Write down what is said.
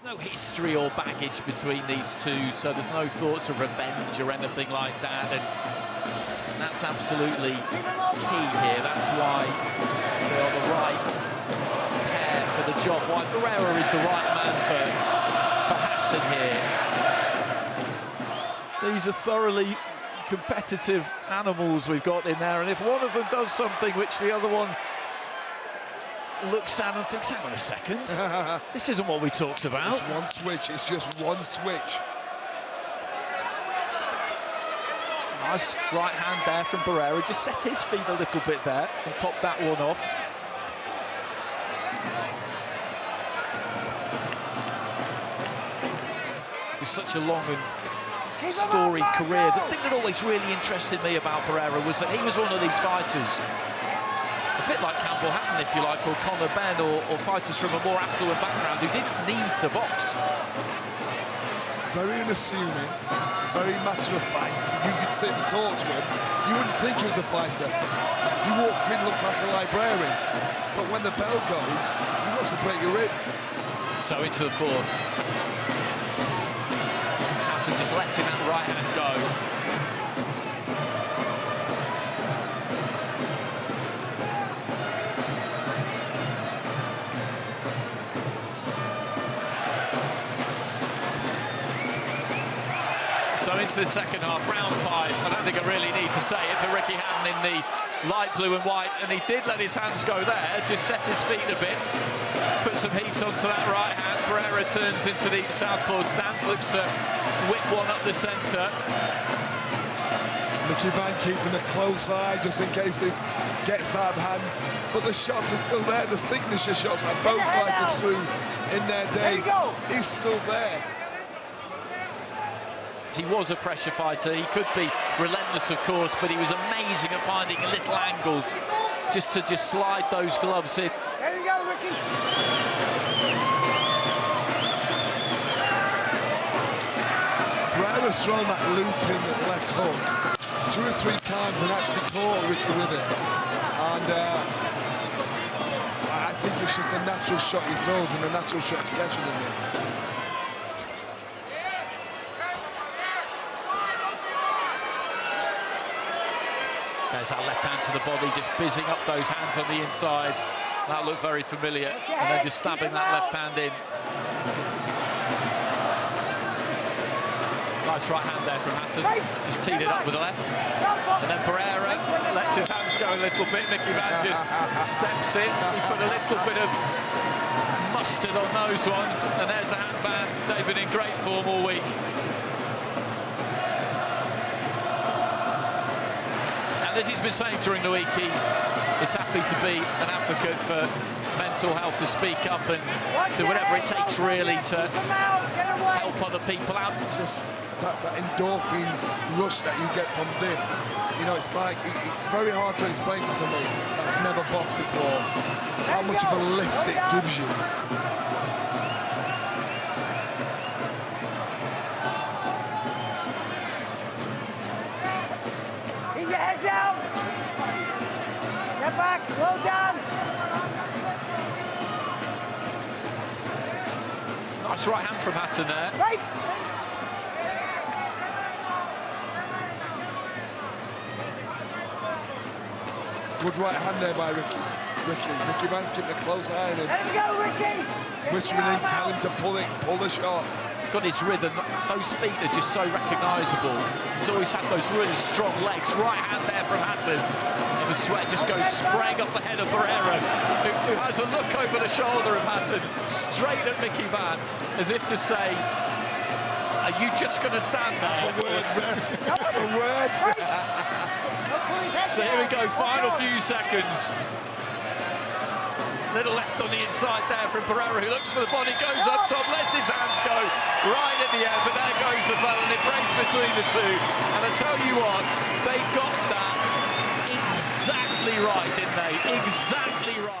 There's no history or baggage between these two, so there's no thoughts of revenge or anything like that. And that's absolutely key here. That's why they are the right pair for the job. Why Barrera is the right man for, for Hatton here. These are thoroughly competitive animals we've got in there, and if one of them does something which the other one looks at and thinks, hang on a second, this isn't what we talked about. It's one switch, it's just one switch. Nice right hand there from Barrera, just set his feet a little bit there and popped that one off. With such a long and storied career, the thing that always really interested me about Barrera was that he was one of these fighters a bit like Campbell Hatton, if you like, or Conor Benn, or, or fighters from a more affluent background who didn't need to box. Very unassuming, very matter of fact. You could sit and talk to him, you wouldn't think he was a fighter. He walks in, looks like a librarian. But when the bell goes, he wants to break your ribs. So into the fourth. Hatton just letting that right hand go. So into the second half, round five. I don't think I really need to say it, but Ricky Hatton in the light blue and white, and he did let his hands go there, just set his feet a bit, put some heat onto that right hand. Barrera turns into the southpaw stance, looks to whip one up the centre. Mickey Vann keeping a close eye just in case this gets out of hand. But the shots are still there, the signature shots that both fighters threw in their day. He's still there. He was a pressure fighter. He could be relentless, of course, but he was amazing at finding little angles just to just slide those gloves in. There you go, Ricky. Barrera's thrown that loop in the left hook two or three times and actually caught Ricky with it. And uh, I think it's just a natural shot he throws and a natural shot to catch him. There's that left hand to the body, just bizzing up those hands on the inside. That looked very familiar. And then just stabbing that left hand in. Nice right hand there from Hatton. Just teed it up with the left. And then Barrera lets his hands go a little bit. Mickey Vann just steps in. He put a little bit of mustard on those ones. And there's a hand ban. They've been in great form all week. As he's been saying during the week, he is happy to be an advocate for mental health, to speak up and do whatever it takes really to help other people out. Just that, that endorphin rush that you get from this, you know, it's like, it, it's very hard to explain to somebody that's never boxed before how much of a lift it gives you. Back, low down. Nice right hand from Hatton there. Right. Good right hand there by Ricky. Ricky. Ricky Vann's keeping a close eye on him. There we go, Ricky. Whispering in, tell him to pull it, pull the shot got his rhythm. Those feet are just so recognisable. He's always had those really strong legs. Right hand there from Hatton. And the sweat just goes spraying off the head of Barrera, who, who has a look over the shoulder of Hatton, straight at Mickey Vann, as if to say, are you just going to stand there? A word, ref. a word. so here we go, final few seconds. Little left on the inside there from Barrera, who looks for the body, goes up top, lets his hands go right at the end, but there goes the ball, and it breaks between the two. And I tell you what, they got that exactly right, didn't they? Exactly right.